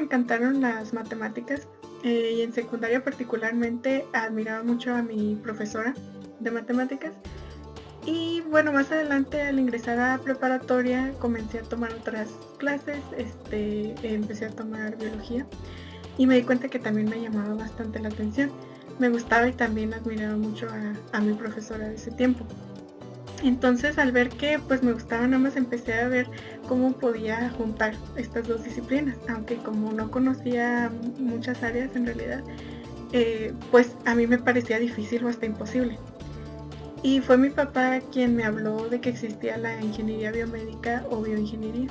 encantaron las matemáticas eh, y en secundaria particularmente admiraba mucho a mi profesora de matemáticas. Y bueno, más adelante al ingresar a preparatoria comencé a tomar otras clases, este, empecé a tomar biología y me di cuenta que también me llamaba bastante la atención. Me gustaba y también admiraba mucho a, a mi profesora de ese tiempo. Entonces al ver que pues me gustaba nada más empecé a ver cómo podía juntar estas dos disciplinas, aunque como no conocía muchas áreas en realidad, eh, pues a mí me parecía difícil o hasta imposible. Y fue mi papá quien me habló de que existía la ingeniería biomédica o bioingeniería.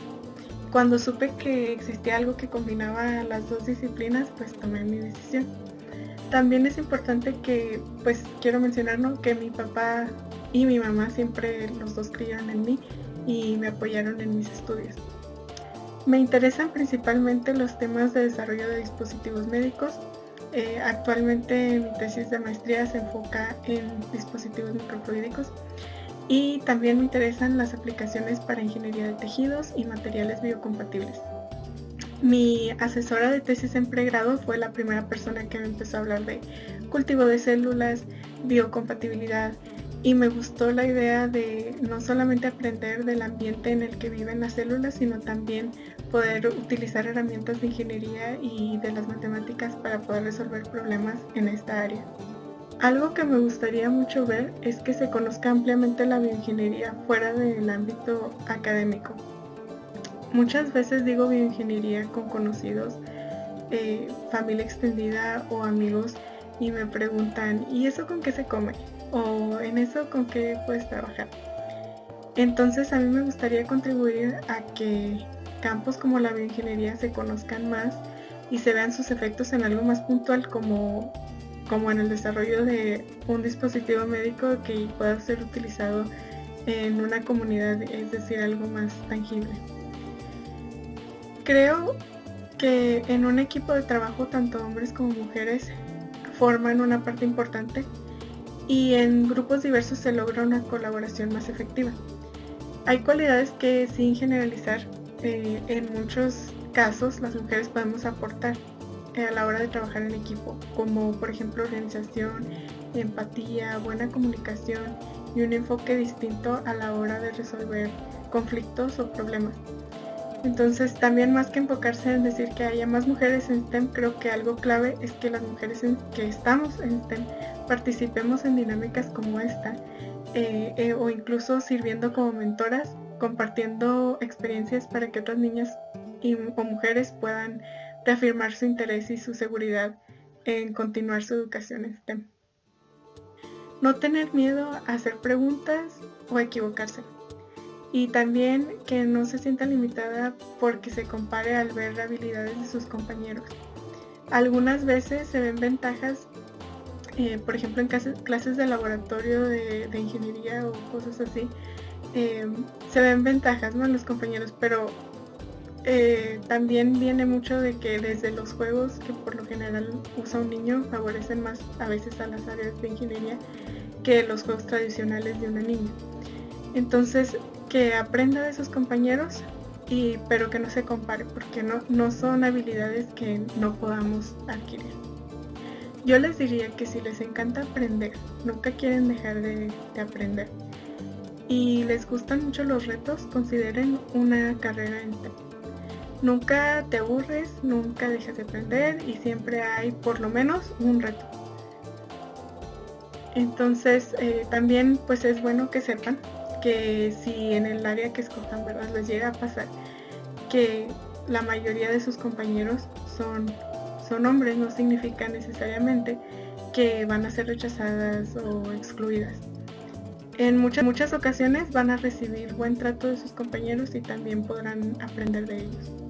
Cuando supe que existía algo que combinaba las dos disciplinas, pues tomé mi decisión. También es importante que, pues quiero mencionar que mi papá y mi mamá siempre los dos creyeron en mí y me apoyaron en mis estudios. Me interesan principalmente los temas de desarrollo de dispositivos médicos. Eh, actualmente mi tesis de maestría se enfoca en dispositivos microfluídicos y también me interesan las aplicaciones para ingeniería de tejidos y materiales biocompatibles. Mi asesora de tesis en pregrado fue la primera persona que me empezó a hablar de cultivo de células, biocompatibilidad y me gustó la idea de no solamente aprender del ambiente en el que viven las células, sino también poder utilizar herramientas de ingeniería y de las matemáticas para poder resolver problemas en esta área. Algo que me gustaría mucho ver es que se conozca ampliamente la bioingeniería fuera del ámbito académico. Muchas veces digo bioingeniería con conocidos, eh, familia extendida o amigos y me preguntan, ¿y eso con qué se come? O en eso con qué puedes trabajar. Entonces a mí me gustaría contribuir a que campos como la bioingeniería se conozcan más y se vean sus efectos en algo más puntual como, como en el desarrollo de un dispositivo médico que pueda ser utilizado en una comunidad, es decir, algo más tangible. Creo que en un equipo de trabajo tanto hombres como mujeres forman una parte importante y en grupos diversos se logra una colaboración más efectiva. Hay cualidades que sin generalizar, eh, en muchos casos las mujeres podemos aportar eh, a la hora de trabajar en equipo, como por ejemplo organización, empatía, buena comunicación y un enfoque distinto a la hora de resolver conflictos o problemas. Entonces también más que enfocarse en decir que haya más mujeres en STEM, creo que algo clave es que las mujeres que estamos en STEM participemos en dinámicas como esta eh, eh, o incluso sirviendo como mentoras, compartiendo experiencias para que otras niñas y, o mujeres puedan reafirmar su interés y su seguridad en continuar su educación en STEM. No tener miedo a hacer preguntas o equivocarse. Y también que no se sienta limitada porque se compare al ver habilidades de sus compañeros. Algunas veces se ven ventajas eh, por ejemplo, en clases, de laboratorio de, ingeniería o cosas así, em, se ven ventajas ¿no? los compañeros, pero eh, también viene mucho de que desde los juegos que por lo general usa un niño favorecen más a veces a las áreas de ingeniería que los juegos tradicionales de una niña. Entonces, que aprenda de sus compañeros, y, pero que no se compare, porque no, no son habilidades que no podamos adquirir. Yo les diría que si les encanta aprender, nunca quieren dejar de, aprender y les gustan mucho los retos, consideren una carrera en TEP. Nunca te aburres, nunca dejas de aprender y siempre hay por lo menos un reto. Entonces eh, también pues es bueno que sepan que si en el área que escojan verdad les llega a pasar que la mayoría de sus compañeros son son hombres no significa necesariamente que van a ser rechazadas o excluidas. En muchas, muchas ocasiones van a recibir buen trato de sus compañeros y también podrán aprender de ellos.